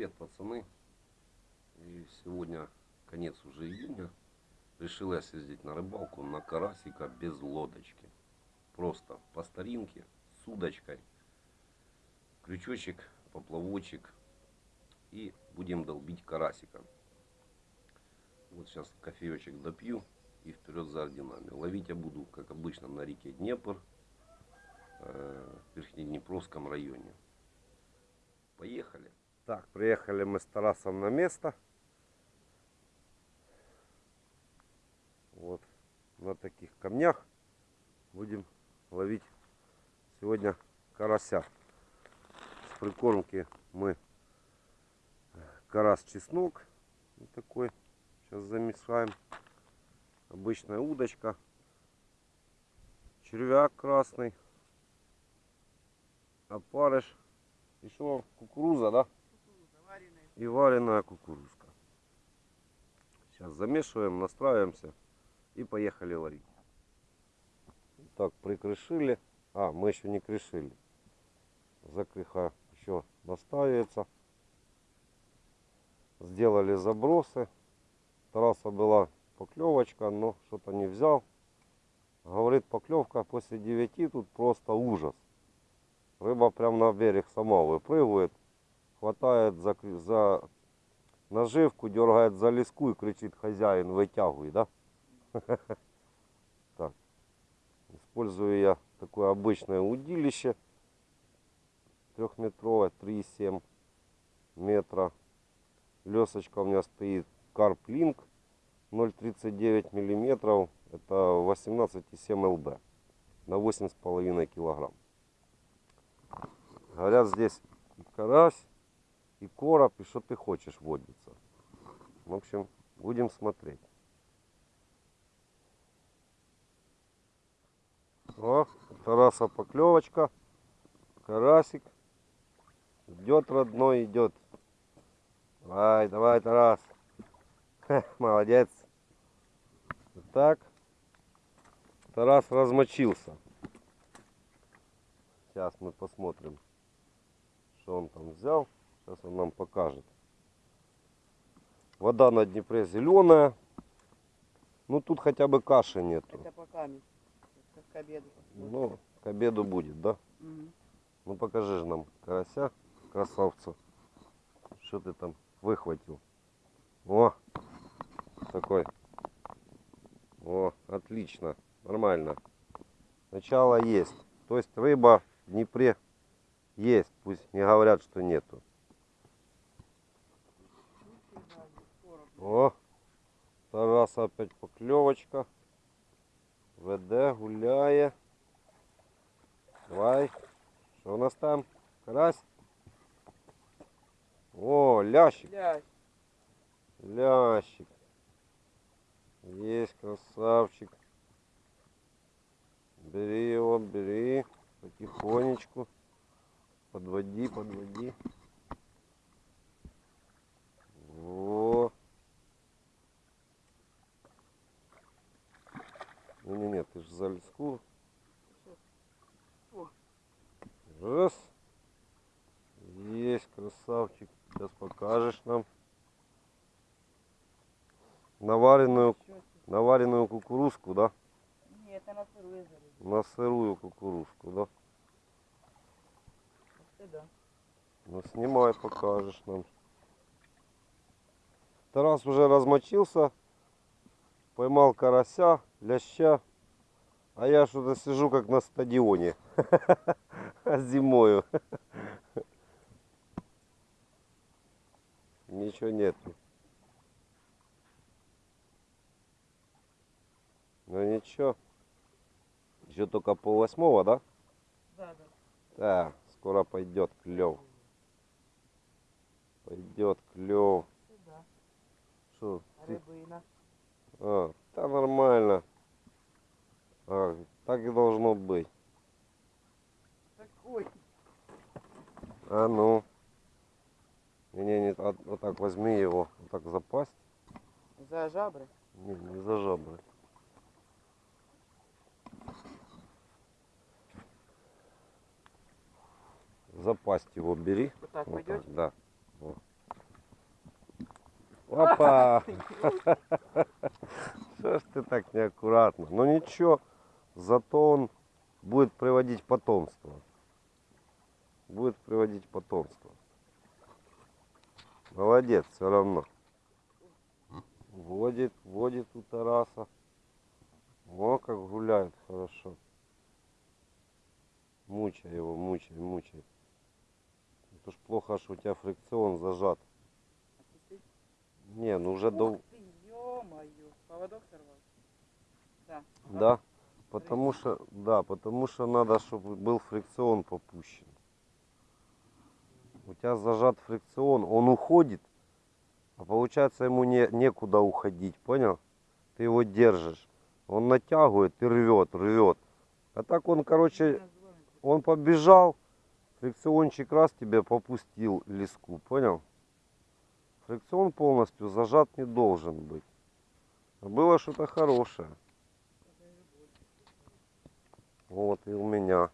Привет, пацаны. И сегодня конец уже июня. Решил я съездить на рыбалку на карасика без лодочки. Просто по старинке, с удочкой. Крючочек, поплавочек. И будем долбить карасика. Вот сейчас кофеечек допью и вперед за орденами. Ловить я буду, как обычно, на реке Днепр, э, в Верхнеднепровском районе. Поехали. Так, приехали мы с Тарасом на место. Вот на таких камнях будем ловить сегодня карася. С прикормки мы карась чеснок вот такой. Сейчас замешаем. Обычная удочка. Червяк красный. Опарыш. Еще кукуруза, да? И вареная кукурузка. Сейчас замешиваем, настраиваемся и поехали варить. Так, прикрышили. А, мы еще не крышили. Закрыха еще настаивается. Сделали забросы. Тараса была поклевочка, но что-то не взял. Говорит, поклевка после 9 тут просто ужас. Рыба прям на берег сама выпрыгивает, хватает за, за наживку, дергает за леску и кричит хозяин, вытягивай, да? Так. Использую я такое обычное удилище. Трехметровое, 3,7 метра. Лесочка у меня стоит Карплинк 0,39 миллиметров. Это 18,7 лб на 8,5 килограмм. Говорят, здесь карась, и короб, и что ты хочешь водится. В общем, будем смотреть. О, Тараса поклевочка. Карасик. Идет родной, идет. Давай, давай, Тарас. Хе, молодец. Так. Тарас размочился. Сейчас мы посмотрим что он там взял. Сейчас он нам покажет. Вода на Днепре зеленая. Ну тут хотя бы каши нету. Это пока к обеду. Ну, к обеду будет, да? Угу. Ну покажи же нам карася, красавца. Что ты там выхватил? О, такой. О, отлично, нормально. Начало есть. То есть рыба в Днепре есть, пусть не говорят, что нету. О, Тарас опять поклевочка. ВД гуляє. Давай. Что у нас там? Карась? О, лящик. Лящ. Лящик. Есть красавчик. Бери его, бери. Потихонечку. Подводи, подводи. Во. Не-не-не, ты же за леску. Раз. Есть, красавчик. Сейчас покажешь нам. Наваренную, наваренную кукурузку, да? Нет, это на сырую зарядить. На сырую кукурузку, да? Да. Ну снимай, покажешь нам. Тарас уже размочился, поймал карася, ляща, а я что-то сижу как на стадионе зимою. Ничего нету. Ну ничего. Еще только пол восьмого, да? Да, да. Так, скоро пойдет клев. Пойдет клев. Сюда. Что? Рыбина. А, да нормально. А, так и должно быть. Такой. А ну. Не-не, не, а- вот так возьми его, вот так запасть. За жабры. Не, не за жабры. Запасть его бери. Вот так Вот пойдете? так, да. Вот. Опа! Что ж ты так неаккуратно? Ну ничего, зато он будет приводить потомство. Будет приводить потомство. Молодец, все равно. Водит, водит у Тараса. О, как гуляет хорошо. Мучай его, мучай, мучай. Это ж плохо, что у тебя фрикцион зажат. Не, ну уже до... Ух ты. Поводок сорвал? Да. Да, потому что, да, потому что надо, чтобы был фрикцион попущен. У тебя зажат фрикцион, он уходит, а получается ему не, некуда уходить, понял? Ты его держишь, он натягивает и рвет, рвет. А так он, короче, он побежал, фрикциончик раз тебе попустил леску, понял? Фрикцион полностью зажат не должен быть. Было что-то хорошее. Вот и у меня.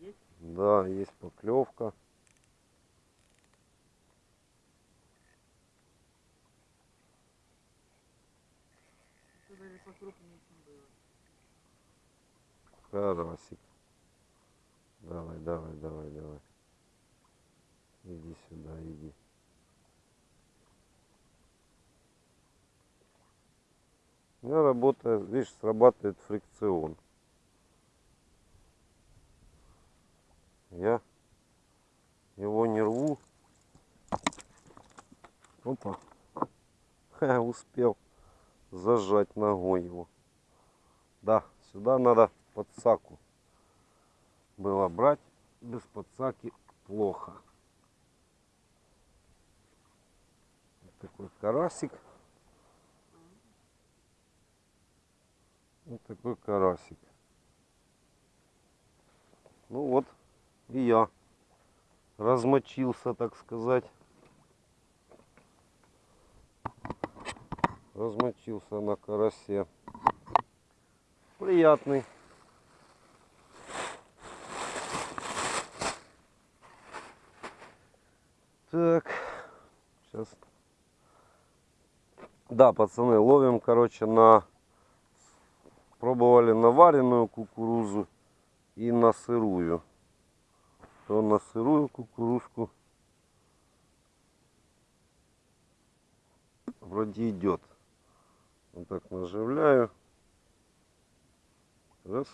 Есть? Да, есть поклевка. Карасик. Давай, давай, давай, давай. Иди сюда, иди. Меня работает, видишь, срабатывает фрикцион. Я его не рву. Опа. Ха, успел зажать ногой его. Да, сюда надо подсаку было брать. Без подсаки плохо. Вот такой карасик. Вот такой карасик. Ну вот и я размочился, так сказать. Размочился на карасе. Приятный. Так, сейчас. Да, пацаны, ловим, короче, на... Пробовали на вареную кукурузу и на сырую. То на сырую кукурузку вроде идет. Вот так наживляю. Раз.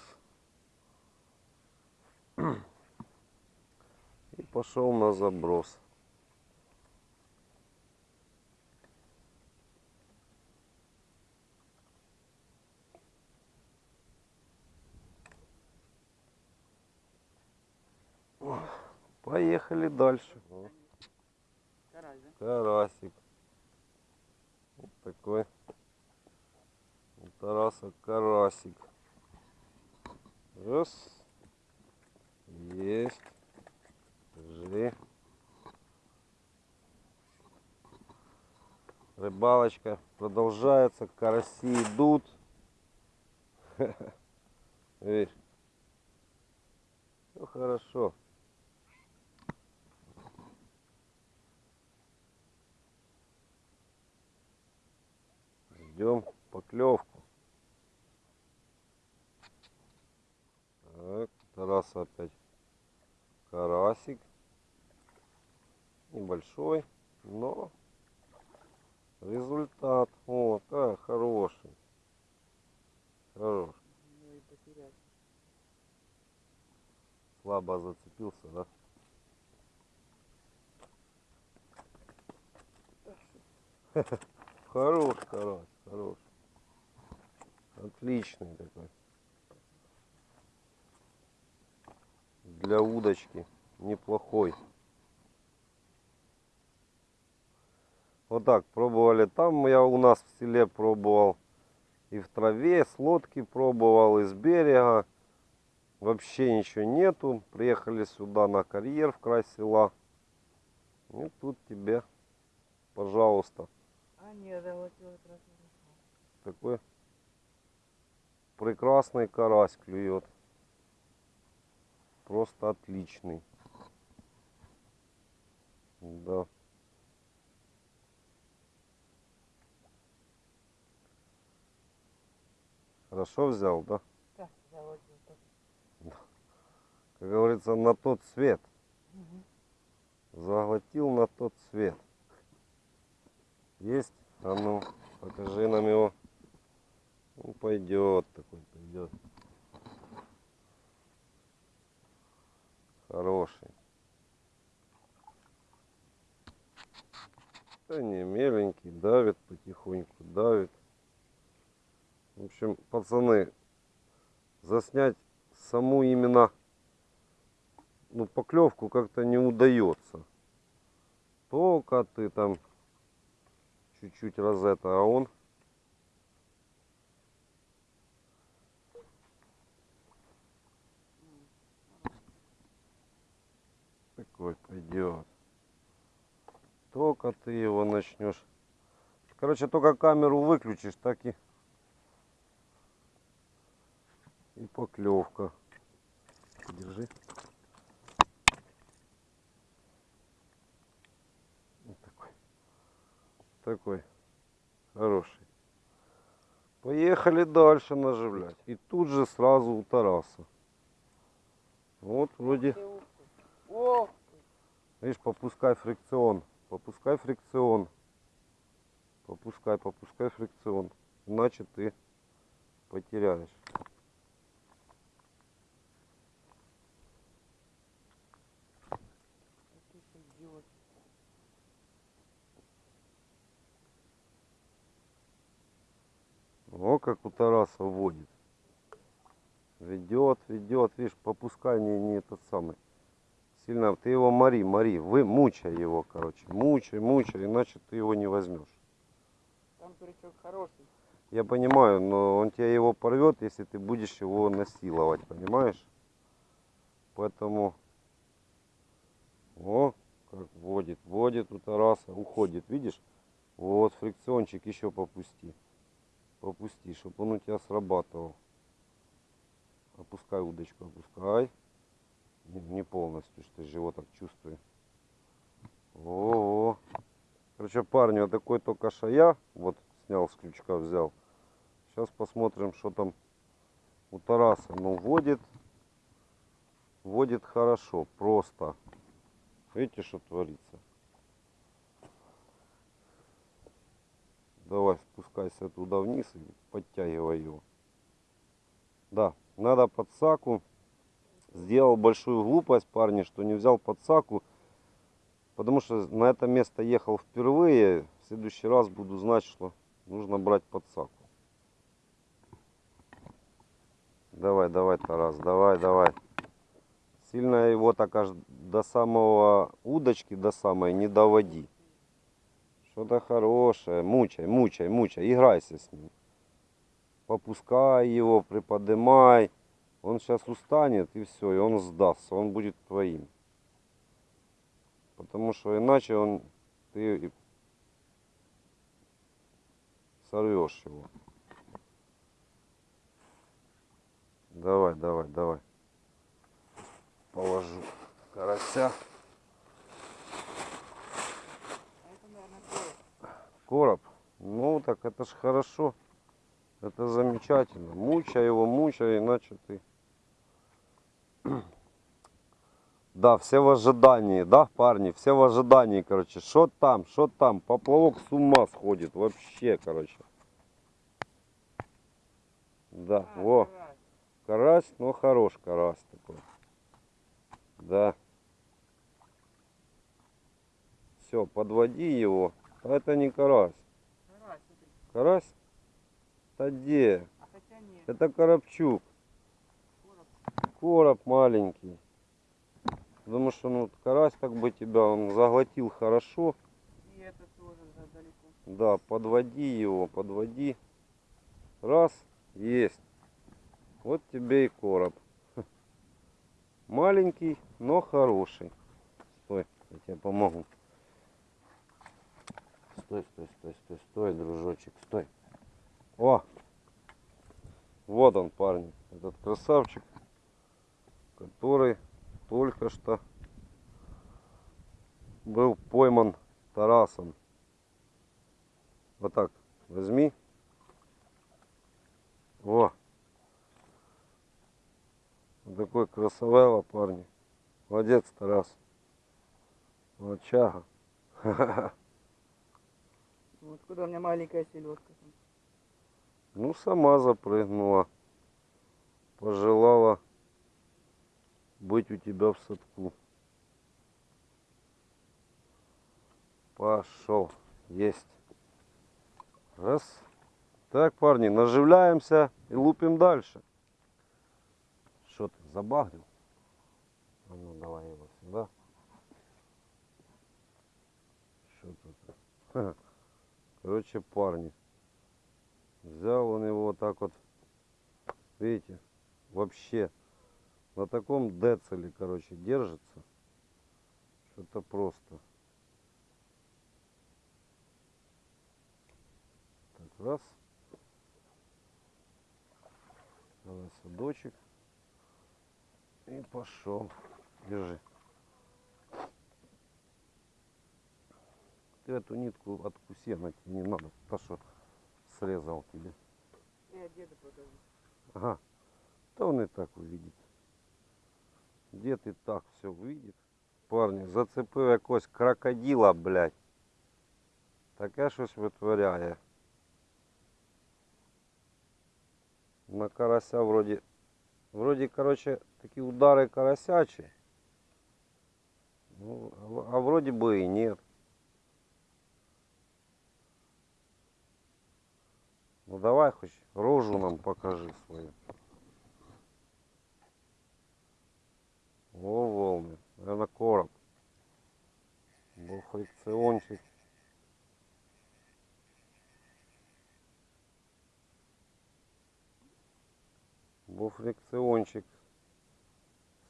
И пошел на заброс. Поехали дальше. Да? Карасик. Вот такой. У Тараса карасик. Раз. Есть. Держи. Рыбалочка продолжается. Караси идут. Видишь? Все хорошо. Ждем поклевку. Так, Тараса опять карасик. Небольшой, но результат. О, да, хороший. Хороший. Ну. Слабо зацепился, да? Хорош, карась, хорош. Отличный такой. Для удочки неплохой. Вот так пробовали там. Я у нас в селе пробовал. И в траве, с лодки пробовал, и с берега. Вообще ничего нету. Приехали сюда на карьер в край села. И тут тебе, пожалуйста, А нет, да вот его как какой прекрасный карась клюет. Просто отличный. Да. Хорошо взял, да? Да, взял один. Да. Как говорится, на тот свет. Угу. Заглотил на тот свет. Есть? А ну, покажи нам его. Ну, пойдет такой, пойдет. Хороший. Да не, меленький, давит потихоньку, давит. В общем, пацаны, заснять саму именно ну, поклевку как-то не удается. Только ты там чуть-чуть раз это, а он пойдет. Только ты его начнешь. Короче, только камеру выключишь, так и и поклевка. Держи. Вот такой. Такой. Хороший. Поехали дальше наживлять. И тут же сразу у Тараса. Вот вроде, ты. Видишь, попускай фрикцион. Попускай фрикцион. Попускай, попускай фрикцион. Иначе ты потеряешь. О, как у Тараса водит. Ведет, ведет, видишь, попускай не, не этот самый. Сильно, ты его мори, мори, вы мучай его, короче, мучай, мучай, иначе ты его не возьмешь. Там крючок хороший. Я понимаю, но он тебя его порвет, если ты будешь его насиловать, понимаешь? Поэтому, о, как водит, водит у Тараса, уходит, видишь? Вот фрикциончик еще попусти, попусти, чтобы он у тебя срабатывал. Опускай удочку, опускай. Не, не полностью, что так чувствую. О, -о. Короче, парни, вот такой только шая, вот снял с крючка, взял. Сейчас посмотрим, что там у Тараса. Ну, водит, водит хорошо, просто. Видите, что творится? Давай, спускайся туда вниз и подтягивай его. Да, надо подсаку. Сделал большую глупость, парни, что не взял подсаку. Потому что на это место ехал впервые. В следующий раз буду знать, что нужно брать подсаку. Давай, давай, Тарас, давай, давай. Сильно его так аж до самого удочки, до самой не доводи. Что-то хорошее. Мучай, мучай, мучай. Играйся с ним. Попускай его, приподнимай. Он сейчас устанет и все, и он сдастся. Он будет твоим. Потому что иначе он ты сорвешь его. Давай, давай, давай. Положу карася. Короб. Ну так это ж хорошо. Это замечательно. Мучай его, мучай, иначе ты. Да, все в ожидании, да, парни, все в ожидании, короче. Что там, что там? Поплавок с ума сходит вообще, короче. Да, А, во, карась. но хорош карась такой. Да. Все, подводи его. А это не карась. Карась. Карась? Да где? А хотя нет. Это коробчук. Короб. Маленький. Потому что ну, карась как бы тебя он заглотил хорошо. И это тоже далеко. Да, подводи его, подводи. Раз, есть. Вот тебе и короб. Маленький, но хороший. Стой, я тебе помогу. Стой, стой, стой, стой, стой, дружочек, стой. О! Вот он, парни, этот красавчик, который только что был пойман Тарасом. Вот так возьми. О, Такой красавелла, парни. Молодец, Тарас. Молодчага. Ну, откуда у меня маленькая селедка? Ну, сама запрыгнула. Пожелала быть у тебя в садку. Пошел. Есть. Раз. Так, парни, наживляемся и лупим дальше. Что ты, забагрил? А ну, давай его сюда. Что тут? Ха. Короче, парни. Взял он его вот так вот. Видите? Вообще. На таком децеле, короче, держится. Что-то просто. Так, раз. Давай садочек. И пошел. Держи. Ты эту нитку откуси, она тебе не надо. Та, что срезал тебе. Я деду покажу. Ага. То он и так увидит. Дід і так все увидит. Парні, зацепив якогось крокодила, блядь. Таке щось витворяє. На карася вроді. Вроді, короче, такі удари карасячі. Ну, а в- а вроді би і нет. Ну давай хоч рожу нам покажи свою. О, волны. Наверное, короб. Был фрикциончик. Был фрикциончик.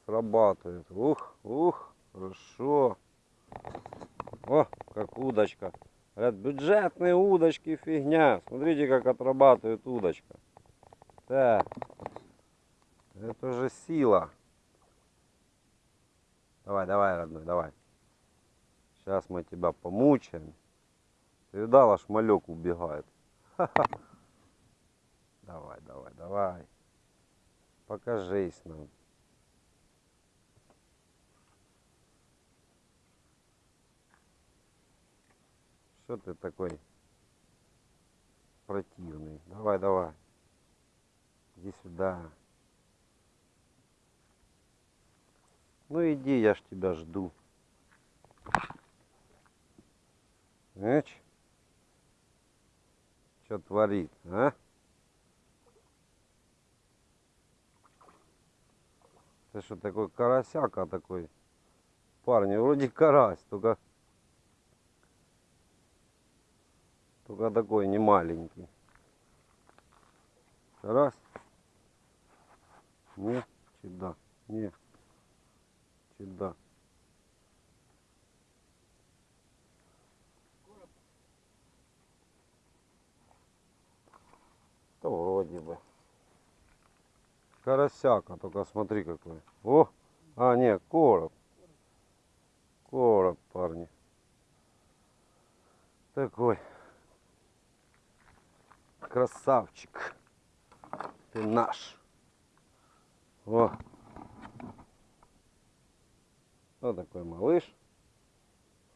Срабатывает. Ух, ух, хорошо. О, как удочка. Говорят, бюджетные удочки фигня. Смотрите, как отрабатывает удочка. Так. Это же сила. Давай, давай, родной, давай. Сейчас мы тебя помучаем. Ты видал, аж малек убегает. Давай, давай, давай. Покажись нам. Что ты такой противный? Давай, давай. Иди сюда. Ну иди, я ж тебя жду. Эч. Что творит, а? Ты что такой карасяка такой? Парни, вроде карась, только... Только такой не маленький. Карась? Не? Чи да? Не. Чи да? Да вроде бы. Карасяка, только смотри какой. О! А, не, короб. Короб, парни. Такой. Красавчик. Ты наш. О. Вот такой малыш.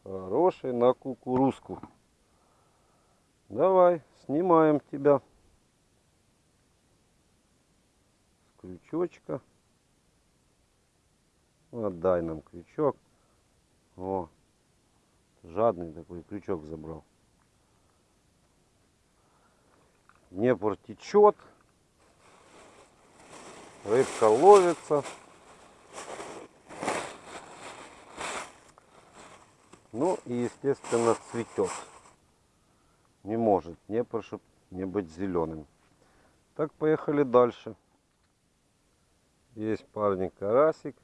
Хороший на кукурузку. Давай, снимаем тебя. С крючочка. Отдай нам крючок. О, жадный такой крючок забрал. Днепр течет. Рыбка ловится. Ну и естественно цветет. Не может Днепр, чтоб не быть зеленым. Так, поехали дальше. Есть парни карасик.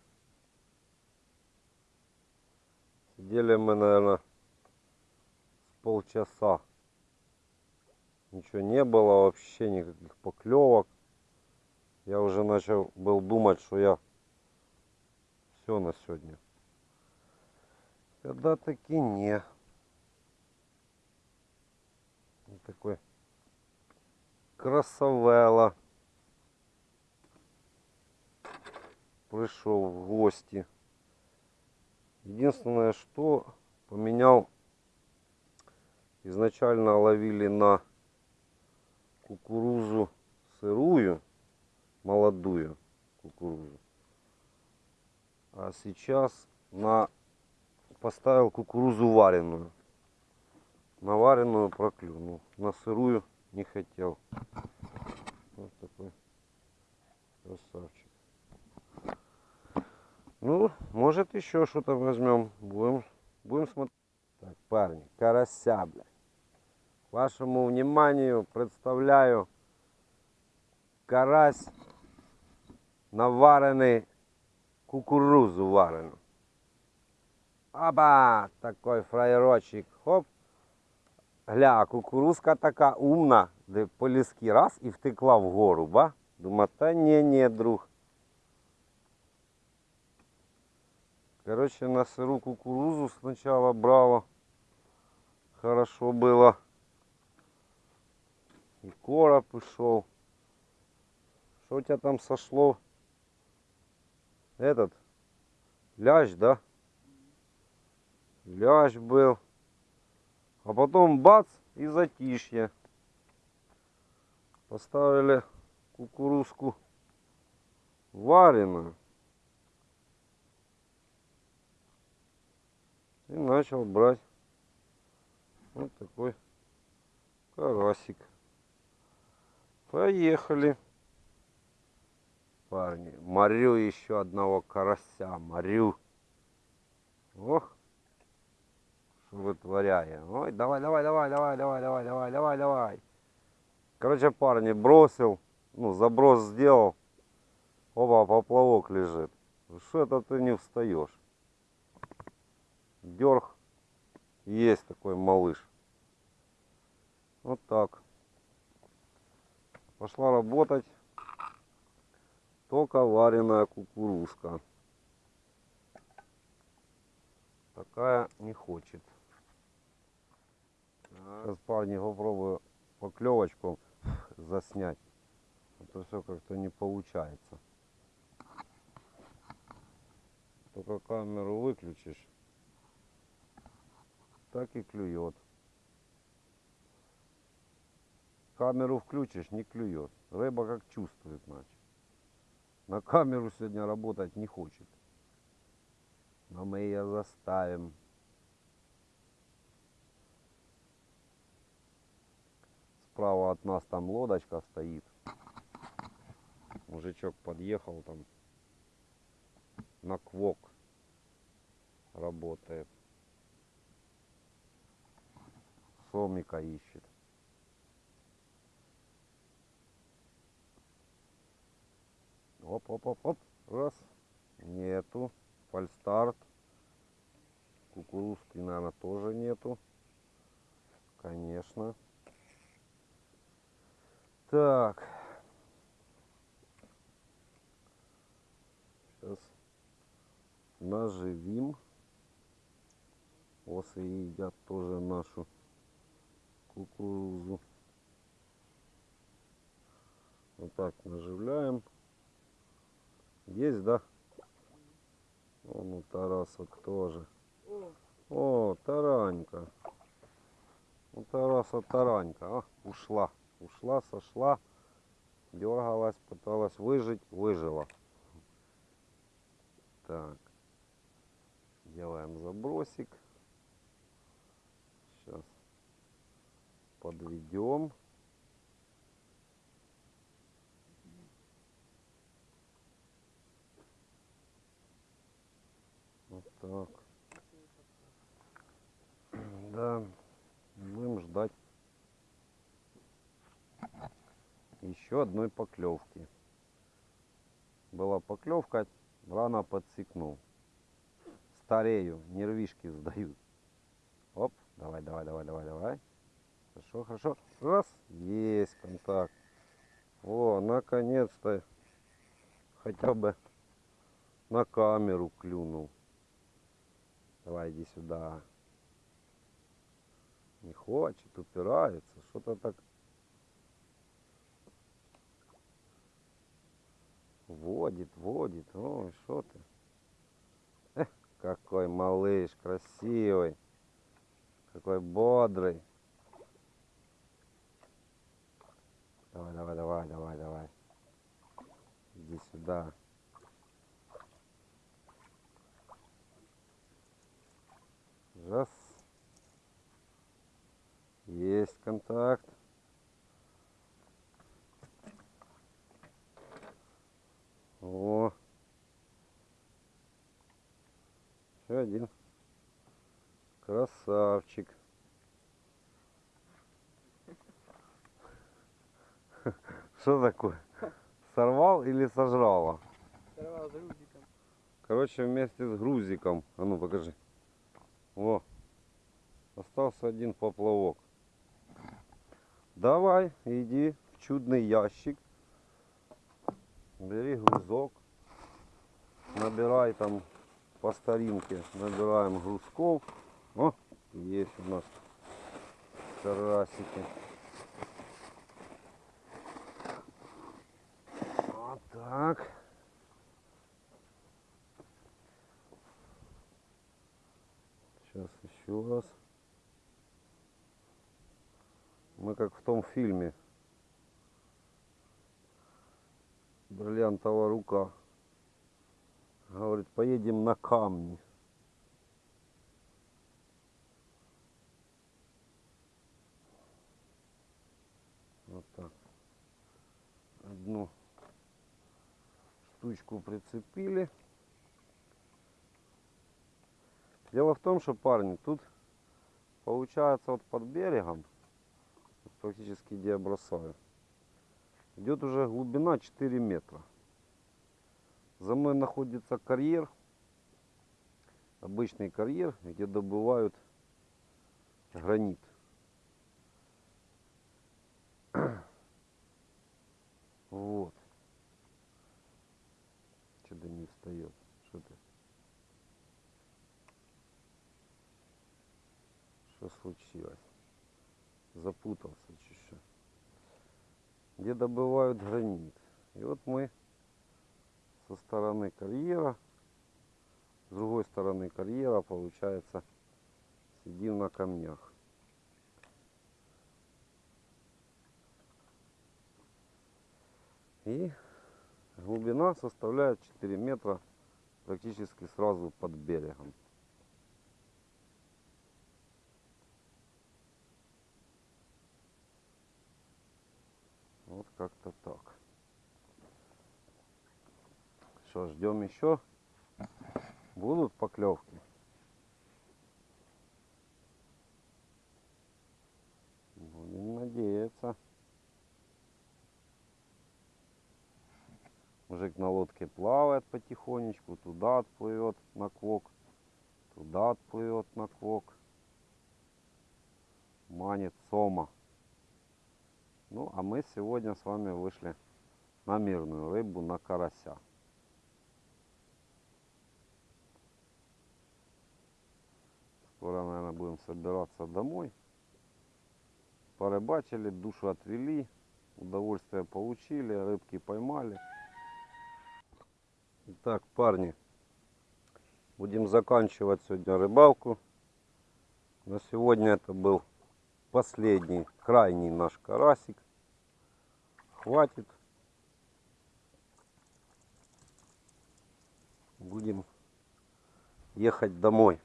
Сидели мы, наверное, с полчаса. Ничего не было, вообще никаких поклевок. Я уже начал был думать, что я все на сегодня. Когда таки не. Вот такой красавелла. пришел в гости. Единственное, что поменял, изначально ловили на кукурузу сырую, молодую кукурузу. А сейчас на поставил кукурузу вареную. На вареную проклюнул. На сырую не хотел. Вот такой красавчик. Ну, может еще что-то возьмем. Будем, будем смотреть. Так, парни, карася, блядь. Вашему вниманию представляю карась наварений кукурузу варену. Аба, такой фраєрочек. Хоп. Гля, кукурузка така умна, де по ліски раз і втекла вгору, ба? Думаю, та ні, ні, друг. Короче, на сыру кукурузу сначала брала. Хорошо было. И короб пришел. Что у тебя там сошло? Этот? Лящ, да? Лящ был. А потом бац и затишье. Поставили кукурузку вареную. И начал брать вот такой карасик. Поехали. Парни, морю еще одного карася, морю. Ох, что вытворяю. Ой, давай, давай, давай, давай, давай, давай, давай, давай, давай. Короче, парни, бросил, ну, заброс сделал. Опа, поплавок лежит. Что это ты не встаешь? Дерг. Есть такой малыш. Вот так. Пошла работать. Только вареная кукурузка. Такая не хочет. Сейчас, парни, попробую поклевочку заснять. А то все как-то не получается. Только камеру выключишь, так и клюет. Камеру включишь, не клюет. Рыба как чувствует, значит. На камеру сегодня работать не хочет. Но мы ее заставим. Справа от нас там лодочка стоит. Мужичок подъехал там на квок работает. Сомика ищет. Оп, оп, оп, оп. Раз. Нету. Фальстарт. Кукурузки, наверное, тоже нету. Конечно. Так. Сейчас наживим. Осы едят тоже нашу кукурузу. Вот так наживляем. Есть, да? Вон у Тараса тоже. О, таранька. У Тараса таранька. А, ушла. Ушла, сошла. Дергалась, пыталась выжить, выжила. Так. Делаем забросик. Сейчас подведем. Вот так. Да, будем ждать еще одной поклевки. Была поклевка, рано подсекнул. Старею, нервишки сдают. Оп, давай, давай, давай, давай, давай. Хорошо, хорошо. Раз, есть контакт. О, наконец-то хотя бы на камеру клюнул. Давай, иди сюда. Не хочет, упирается. Что-то так Водит, водит. Ой, что ты? Эх, какой малыш, красивый. Какой бодрый. Давай, давай, давай, давай, давай. Иди сюда. Раз. Есть контакт. О. Еще один. Красавчик. Что такое? Сорвал или сожрала? Сорвал с грузиком. Короче, вместе с грузиком. А ну покажи. О. Остался один поплавок. Давай, иди в чудный ящик. Бери грузок. Набирай там по старинке. Набираем грузков. О, есть у нас карасики. Вот так. Сейчас еще раз. Мы как в том фильме. Бриллиантовая рука. Говорит, поедем на камни. Вот так. Одну штучку прицепили. Дело в том, что, парни, тут получается вот под берегом, практически где я бросаю, идет уже глубина 4 метра. За мной находится карьер, обычный карьер, где добывают гранит. Вот. Что-то не встает. Что ты? Что случилось? Запутался. Где добывают гранит. И вот мы со стороны карьера, с другой стороны карьера, получается, сидим на камнях. И глубина составляет 4 метра практически сразу под берегом. Вот как-то так. Что, ждем еще? Будут поклевки? Будем надеяться. Мужик на лодке плавает потихонечку, туда отплывет на квок, туда отплывет на квок. Манит сома. Ну, а мы сегодня с вами вышли на мирную рыбу, на карася. Скоро, наверное, будем собираться домой. Порыбачили, душу отвели, удовольствие получили, рыбки поймали. Итак, парни, будем заканчивать сегодня рыбалку. На сегодня это был последний, крайний наш карасик. Хватит. Будем ехать домой.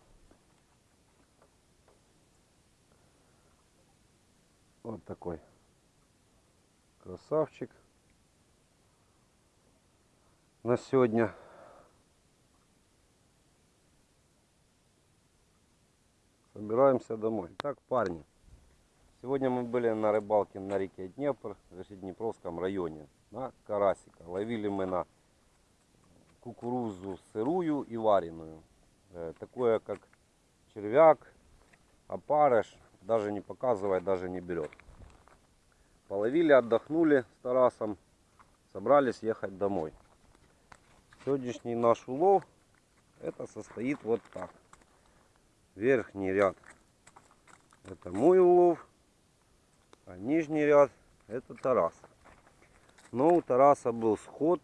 Вот такой красавчик на сегодня. Собираемся домой. Так, парни, сегодня мы были на рыбалке на реке Днепр, в Днепровском районе, на карасика. Ловили мы на кукурузу сырую и вареную. Э, Такое как червяк, опарыш, даже не показывает, даже не берет. Половили, отдохнули с Тарасом, собрались ехать домой. Сегодняшний наш улов это состоит вот так. Верхний ряд это мой улов, а нижний ряд это Тарас. Но у Тараса был сход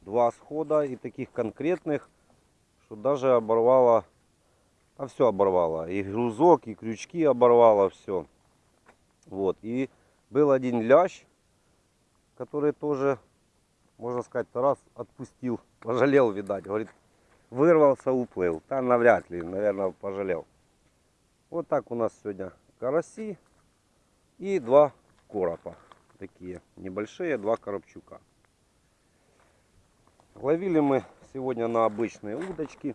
два схода и таких конкретных, что даже оборвало, а все оборвало. И грузок, и крючки оборвало, все. Вот. И был один лящ, который тоже, можно сказать, раз отпустил, пожалел, видать. Говорит, вырвался, уплыл. Там навряд ли, наверное, пожалел. Вот так у нас сегодня караси и два коропа. Такие небольшие, два коробчука. Ловили мы сегодня на обычные удочки.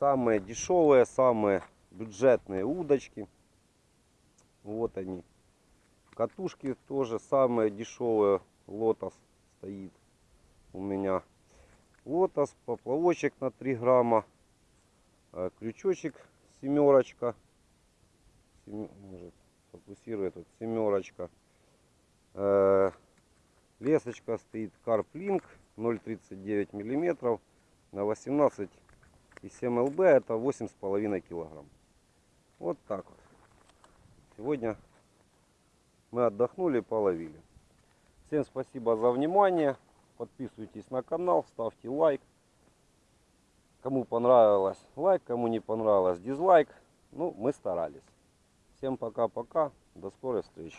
Самые дешевые, самые бюджетные удочки. Вот они. Катушки тоже самые дешевые. Лотос стоит у меня. Лотос, поплавочек на 3 грамма. э, Крючочек семерочка. Сем- Может фокусирует тут семерочка. Э, Лесочка стоит Карплинк 0,39 миллиметров на 18,7 лб. Это 8,5 килограмм. Вот так вот. Сегодня мы отдохнули, половили. Всем спасибо за внимание. Подписывайтесь на канал, ставьте лайк. Кому понравилось лайк, кому не понравилось дизлайк. Ну, мы старались. Всем пока-пока. До скорой встречи.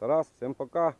Тарас, всем пока.